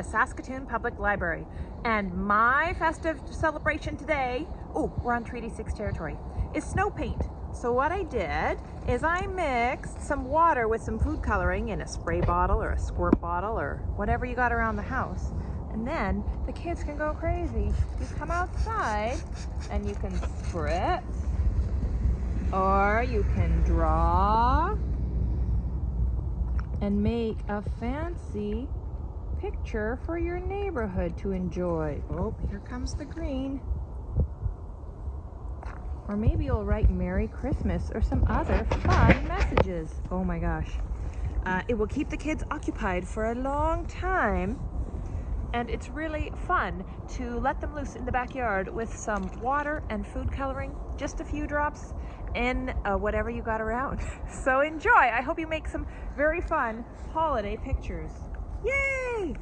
the Saskatoon Public Library. And my festive celebration today, oh, we're on Treaty 6 territory, is snow paint. So what I did is I mixed some water with some food coloring in a spray bottle or a squirt bottle or whatever you got around the house. And then the kids can go crazy. You come outside and you can spritz or you can draw and make a fancy picture for your neighborhood to enjoy. Oh, here comes the green. Or maybe you'll write Merry Christmas or some other fun messages. Oh my gosh. Uh, it will keep the kids occupied for a long time. And it's really fun to let them loose in the backyard with some water and food coloring, just a few drops, in uh, whatever you got around. So enjoy. I hope you make some very fun holiday pictures. Yay!